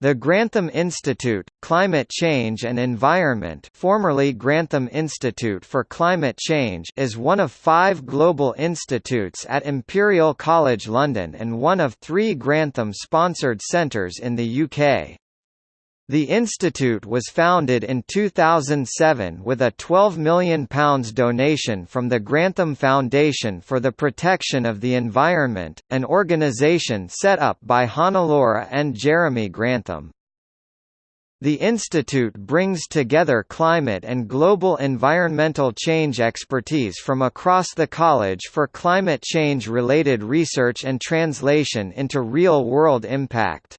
The Grantham Institute, Climate Change and Environment formerly Grantham Institute for Climate Change is one of five global institutes at Imperial College London and one of three Grantham-sponsored centres in the UK. The institute was founded in 2007 with a £12 million donation from the Grantham Foundation for the Protection of the Environment, an organisation set up by Hannelore and Jeremy Grantham. The institute brings together climate and global environmental change expertise from across the college for climate change-related research and translation into real-world impact.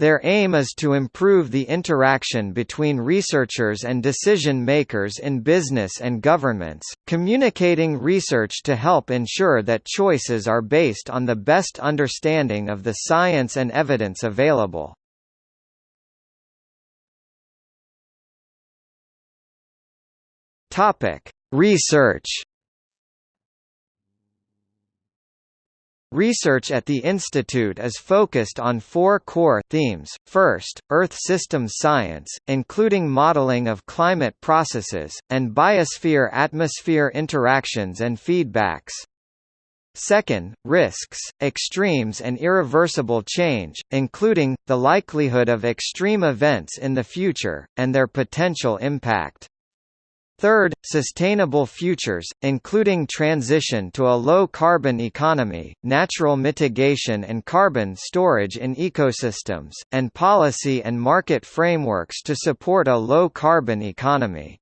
Their aim is to improve the interaction between researchers and decision-makers in business and governments, communicating research to help ensure that choices are based on the best understanding of the science and evidence available. Research Research at the institute is focused on four core themes. First, Earth systems science, including modeling of climate processes, and biosphere-atmosphere interactions and feedbacks. Second, risks, extremes and irreversible change, including, the likelihood of extreme events in the future, and their potential impact. Third, sustainable futures, including transition to a low-carbon economy, natural mitigation and carbon storage in ecosystems, and policy and market frameworks to support a low-carbon economy.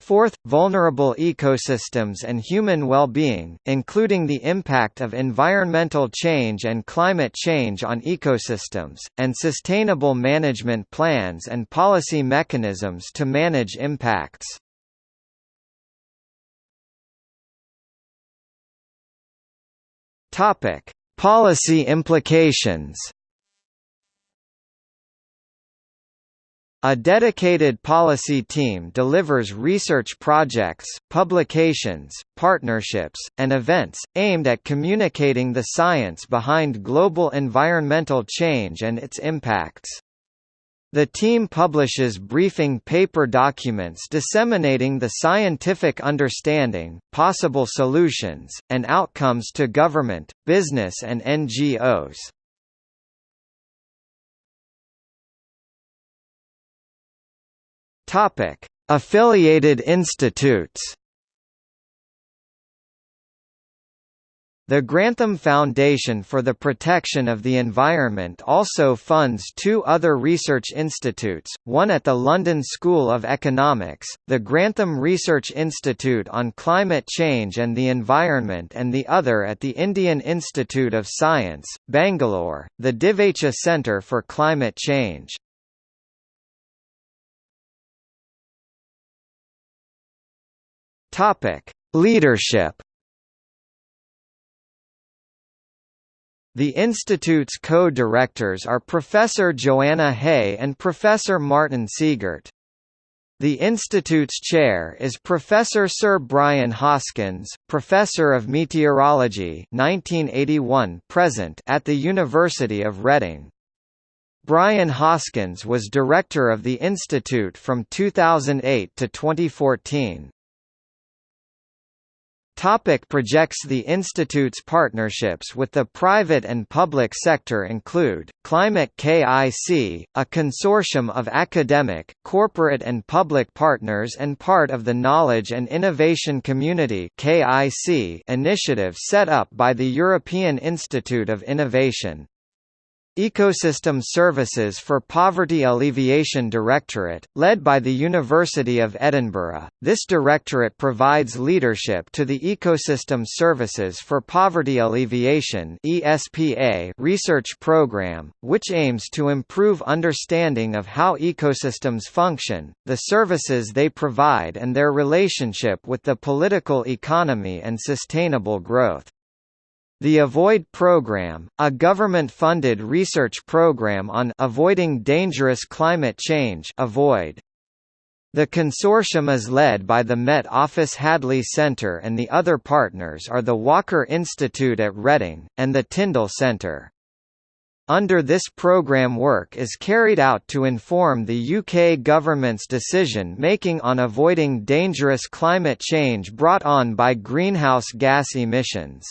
Fourth, vulnerable ecosystems and human well-being, including the impact of environmental change and climate change on ecosystems, and sustainable management plans and policy mechanisms to manage impacts. Topic: Policy implications. A dedicated policy team delivers research projects, publications, partnerships, and events, aimed at communicating the science behind global environmental change and its impacts. The team publishes briefing paper documents disseminating the scientific understanding, possible solutions, and outcomes to government, business and NGOs. Affiliated institutes The Grantham Foundation for the Protection of the Environment also funds two other research institutes, one at the London School of Economics, the Grantham Research Institute on Climate Change and the Environment and the other at the Indian Institute of Science, Bangalore, the Divecha Centre for Climate Change. Leadership The institute's co-directors are Professor Joanna Haigh and Professor Martin Siegert. The institute's chair is Professor Sir Brian Hoskins, Professor of Meteorology 1981 present at the University of Reading. Brian Hoskins was director of the institute from 2008 to 2014. Topic projects The Institute's partnerships with the private and public sector include, Climate KIC, a consortium of academic, corporate and public partners and part of the Knowledge and Innovation Community initiative set up by the European Institute of Innovation. Ecosystem Services for Poverty Alleviation Directorate, led by the University of Edinburgh. This directorate provides leadership to the Ecosystem Services for Poverty Alleviation research program, which aims to improve understanding of how ecosystems function, the services they provide and their relationship with the political economy and sustainable growth. The AVOID program, a government-funded research program on avoiding dangerous climate change avoid. The consortium is led by the Met Office Hadley Centre and the other partners are the Walker Institute at Reading, and the Tyndall Centre. under this programme work is carried out to inform the UK government's decision-making on avoiding dangerous climate change brought on by greenhouse gas emissions.